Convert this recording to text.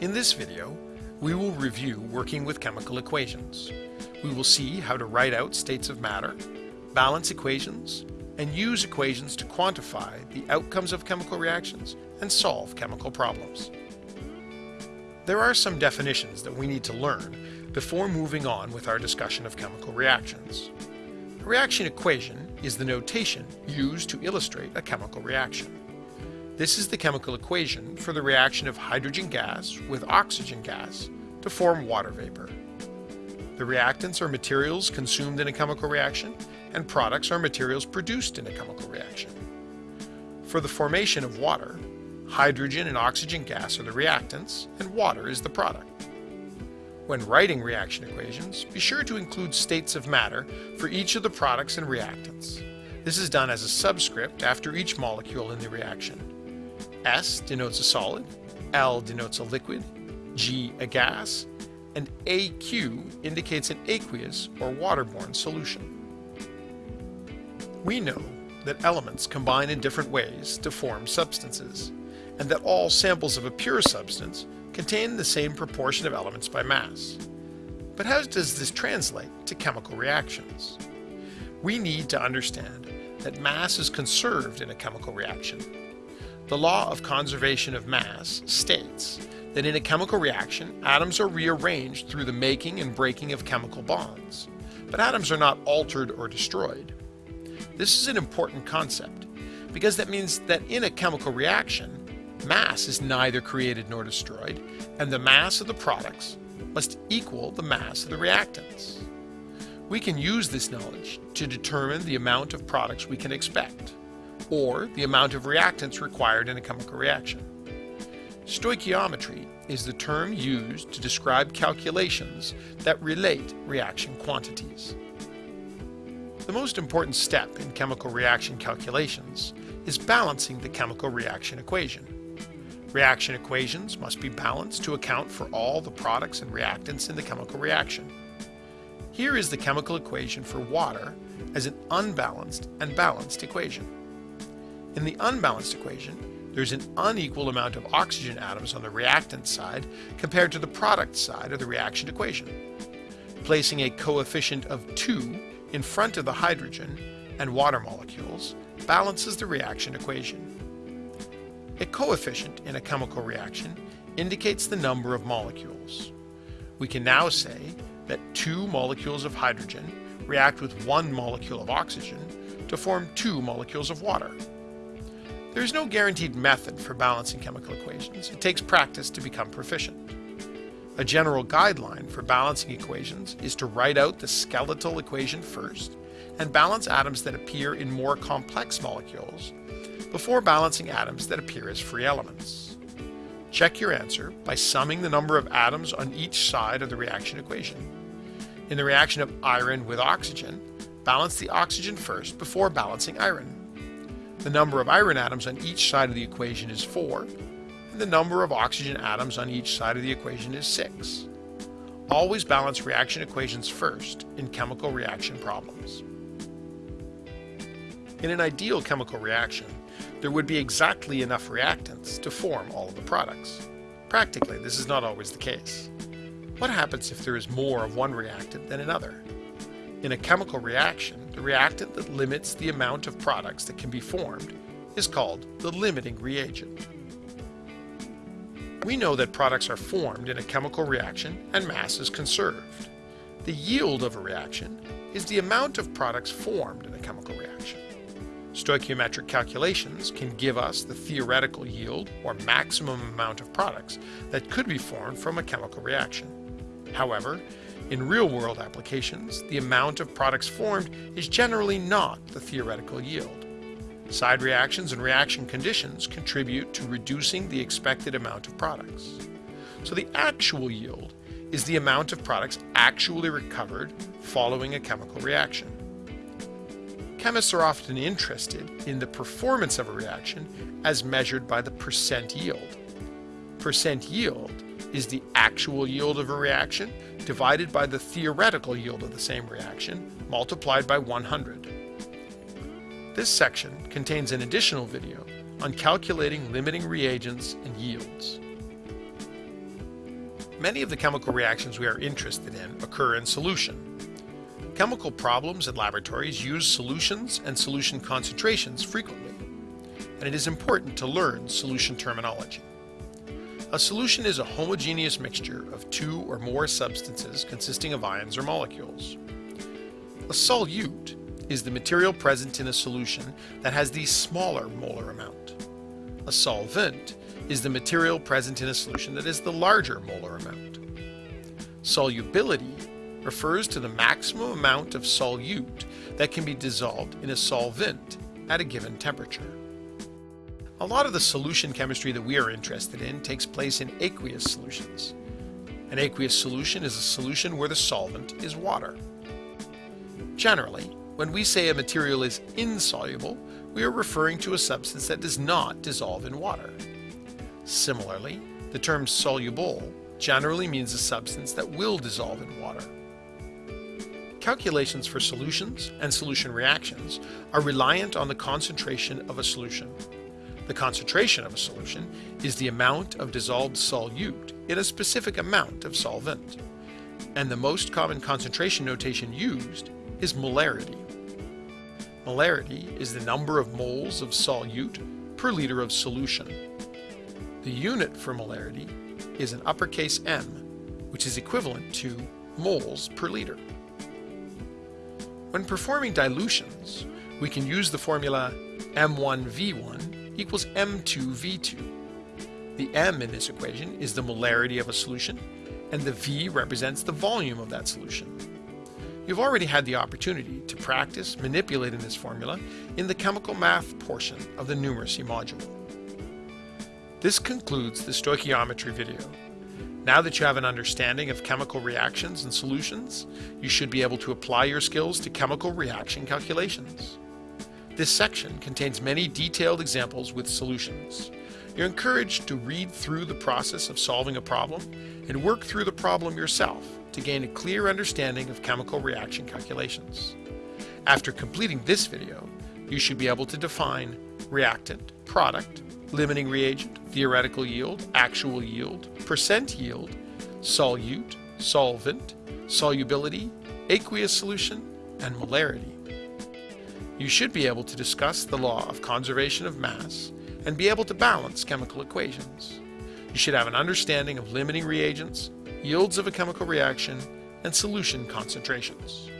In this video, we will review working with chemical equations. We will see how to write out states of matter, balance equations, and use equations to quantify the outcomes of chemical reactions and solve chemical problems. There are some definitions that we need to learn before moving on with our discussion of chemical reactions. A reaction equation is the notation used to illustrate a chemical reaction. This is the chemical equation for the reaction of hydrogen gas with oxygen gas to form water vapor. The reactants are materials consumed in a chemical reaction, and products are materials produced in a chemical reaction. For the formation of water, hydrogen and oxygen gas are the reactants, and water is the product. When writing reaction equations, be sure to include states of matter for each of the products and reactants. This is done as a subscript after each molecule in the reaction. S denotes a solid, L denotes a liquid, G a gas, and AQ indicates an aqueous or waterborne solution. We know that elements combine in different ways to form substances, and that all samples of a pure substance contain the same proportion of elements by mass. But how does this translate to chemical reactions? We need to understand that mass is conserved in a chemical reaction the law of conservation of mass states that in a chemical reaction, atoms are rearranged through the making and breaking of chemical bonds, but atoms are not altered or destroyed. This is an important concept because that means that in a chemical reaction, mass is neither created nor destroyed, and the mass of the products must equal the mass of the reactants. We can use this knowledge to determine the amount of products we can expect or the amount of reactants required in a chemical reaction. Stoichiometry is the term used to describe calculations that relate reaction quantities. The most important step in chemical reaction calculations is balancing the chemical reaction equation. Reaction equations must be balanced to account for all the products and reactants in the chemical reaction. Here is the chemical equation for water as an unbalanced and balanced equation. In the unbalanced equation, there's an unequal amount of oxygen atoms on the reactant side compared to the product side of the reaction equation. Placing a coefficient of 2 in front of the hydrogen and water molecules balances the reaction equation. A coefficient in a chemical reaction indicates the number of molecules. We can now say that two molecules of hydrogen react with one molecule of oxygen to form two molecules of water. There is no guaranteed method for balancing chemical equations. It takes practice to become proficient. A general guideline for balancing equations is to write out the skeletal equation first and balance atoms that appear in more complex molecules before balancing atoms that appear as free elements. Check your answer by summing the number of atoms on each side of the reaction equation. In the reaction of iron with oxygen, balance the oxygen first before balancing iron. The number of iron atoms on each side of the equation is 4, and the number of oxygen atoms on each side of the equation is 6. Always balance reaction equations first in chemical reaction problems. In an ideal chemical reaction, there would be exactly enough reactants to form all of the products. Practically, this is not always the case. What happens if there is more of one reactant than another? In a chemical reaction, the reactant that limits the amount of products that can be formed is called the limiting reagent. We know that products are formed in a chemical reaction and mass is conserved. The yield of a reaction is the amount of products formed in a chemical reaction. Stoichiometric calculations can give us the theoretical yield or maximum amount of products that could be formed from a chemical reaction. However, in real-world applications, the amount of products formed is generally not the theoretical yield. Side reactions and reaction conditions contribute to reducing the expected amount of products. So the actual yield is the amount of products actually recovered following a chemical reaction. Chemists are often interested in the performance of a reaction as measured by the percent yield. Percent yield is the actual yield of a reaction divided by the theoretical yield of the same reaction multiplied by 100. This section contains an additional video on calculating limiting reagents and yields. many of the chemical reactions we are interested in occur in solution. Chemical problems at laboratories use solutions and solution concentrations frequently, and it is important to learn solution terminology. A solution is a homogeneous mixture of two or more substances consisting of ions or molecules. A solute is the material present in a solution that has the smaller molar amount. A solvent is the material present in a solution that is the larger molar amount. Solubility refers to the maximum amount of solute that can be dissolved in a solvent at a given temperature. A lot of the solution chemistry that we are interested in takes place in aqueous solutions. An aqueous solution is a solution where the solvent is water. Generally, when we say a material is insoluble, we are referring to a substance that does not dissolve in water. Similarly, the term soluble generally means a substance that will dissolve in water. Calculations for solutions and solution reactions are reliant on the concentration of a solution. The concentration of a solution is the amount of dissolved solute in a specific amount of solvent. And the most common concentration notation used is molarity. Molarity is the number of moles of solute per liter of solution. The unit for molarity is an uppercase M, which is equivalent to moles per liter. When performing dilutions, we can use the formula M1V1 equals M2V2. The M in this equation is the molarity of a solution, and the V represents the volume of that solution. You've already had the opportunity to practice manipulating this formula in the chemical math portion of the numeracy module. This concludes the stoichiometry video. Now that you have an understanding of chemical reactions and solutions, you should be able to apply your skills to chemical reaction calculations. This section contains many detailed examples with solutions. You're encouraged to read through the process of solving a problem and work through the problem yourself to gain a clear understanding of chemical reaction calculations. After completing this video, you should be able to define reactant, product, limiting reagent, theoretical yield, actual yield, percent yield, solute, solvent, solubility, aqueous solution, and molarity. You should be able to discuss the law of conservation of mass and be able to balance chemical equations. You should have an understanding of limiting reagents, yields of a chemical reaction, and solution concentrations.